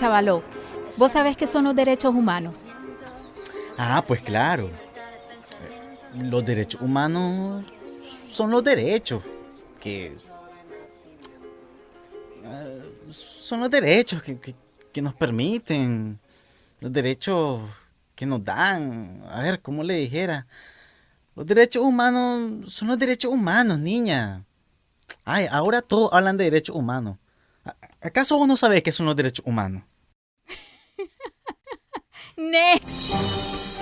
chavaló, ¿vos sabés qué son los derechos humanos? Ah, pues claro. Los derechos humanos son los derechos que... eh, son los derechos que, que- que nos permiten, los derechos que nos dan. A ver, ¿cómo le dijera? Los derechos humanos son los derechos humanos, niña. Ay, ahora todos hablan de derechos humanos. ¿A- ¿Acaso vos no sabés qué son los derechos humanos? Next.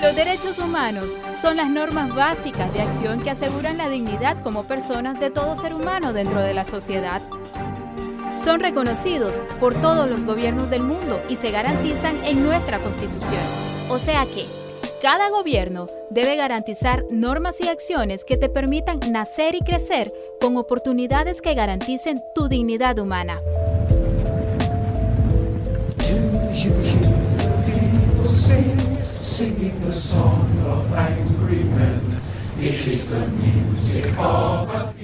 Los derechos humanos son las normas básicas de acción que aseguran la dignidad como personas de todo ser humano dentro de la sociedad. Son reconocidos por todos los gobiernos del mundo y se garantizan en nuestra Constitución. O sea que, cada gobierno debe garantizar normas y acciones que te permitan nacer y crecer con oportunidades que garanticen tu dignidad humana.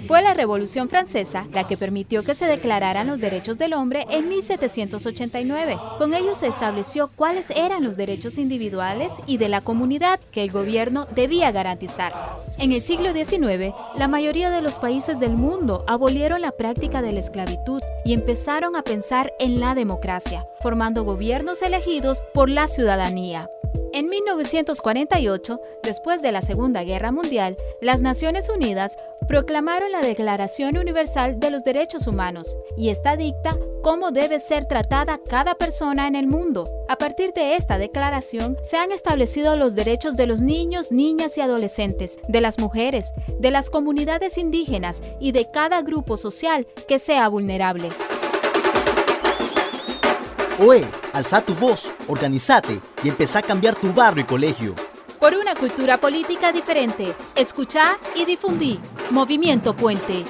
Fue la Revolución Francesa la que permitió que se declararan los derechos del hombre en 1789. Con ello se estableció cuáles eran los derechos individuales y de la comunidad que el gobierno debía garantizar. En el siglo XIX, la mayoría de los países del mundo abolieron la práctica de la esclavitud y empezaron a pensar en la democracia, formando gobiernos elegidos por la ciudadanía. En 1948, después de la Segunda Guerra Mundial, las Naciones Unidas proclamaron la Declaración Universal de los Derechos Humanos y esta dicta cómo debe ser tratada cada persona en el mundo. A partir de esta declaración se han establecido los derechos de los niños, niñas y adolescentes, de las mujeres, de las comunidades indígenas y de cada grupo social que sea vulnerable. Oe, alza tu voz, organizate y empezá a cambiar tu barrio y colegio. Por una cultura política diferente, escuchá y difundí. Movimiento Puente.